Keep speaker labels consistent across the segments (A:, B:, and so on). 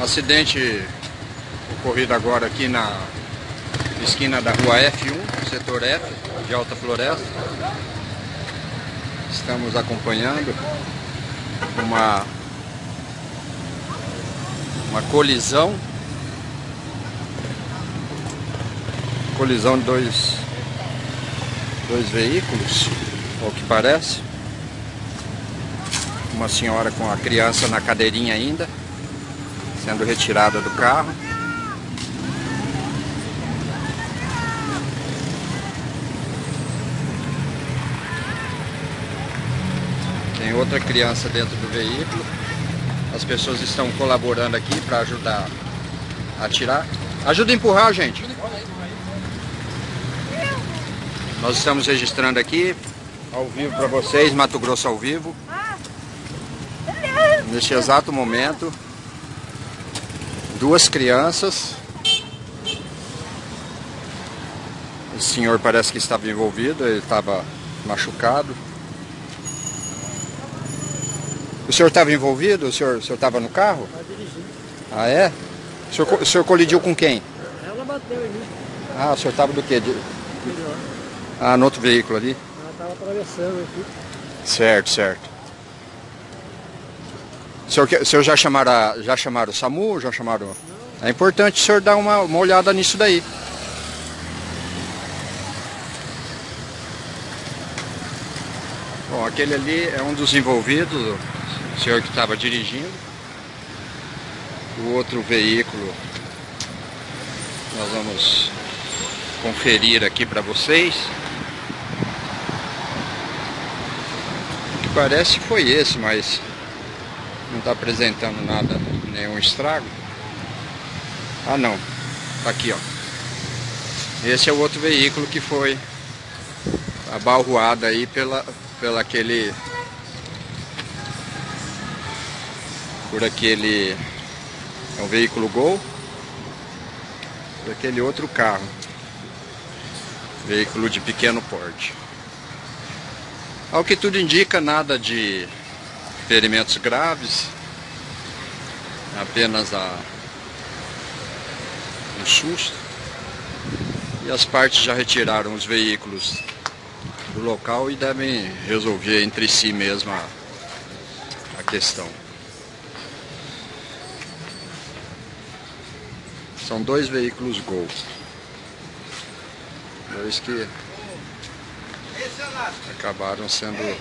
A: Acidente ocorrido agora aqui na esquina da rua F1, setor F, de Alta Floresta. Estamos acompanhando uma, uma colisão. Colisão de dois, dois veículos, ao que parece. Uma senhora com a criança na cadeirinha ainda sendo retirada do carro. Tem outra criança dentro do veículo. As pessoas estão colaborando aqui para ajudar a tirar. Ajuda a empurrar, gente. Nós estamos registrando aqui, ao vivo para vocês, Mato Grosso ao vivo. Neste exato momento, duas crianças. O senhor parece que estava envolvido, ele estava machucado. O senhor estava envolvido? O senhor estava no carro? Ah, é? O senhor, o senhor colidiu com quem?
B: Ela bateu em mim.
A: Ah, o senhor estava do quê? De... Ah, no outro veículo ali?
B: Ela estava atravessando aqui.
A: Certo, certo. O senhor, o senhor já, chamaram, já chamaram o SAMU? Já chamaram... É importante o senhor dar uma, uma olhada nisso daí. Bom, aquele ali é um dos envolvidos, o senhor que estava dirigindo. O outro veículo nós vamos conferir aqui para vocês. O que parece foi esse, mas não está apresentando nada, nenhum estrago. Ah não, tá aqui ó. Esse é o outro veículo que foi abalroado aí pela, pela aquele por aquele é um veículo Gol por aquele outro carro veículo de pequeno porte ao que tudo indica nada de ferimentos graves, apenas a, um susto. E as partes já retiraram os veículos do local e devem resolver entre si mesmo a, a questão. São dois veículos Gol. Dois que acabaram sendo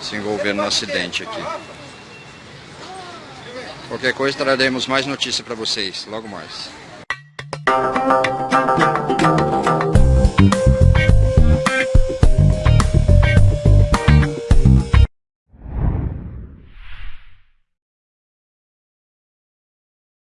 A: se envolvendo no acidente aqui. Qualquer coisa traremos mais notícia para vocês logo mais.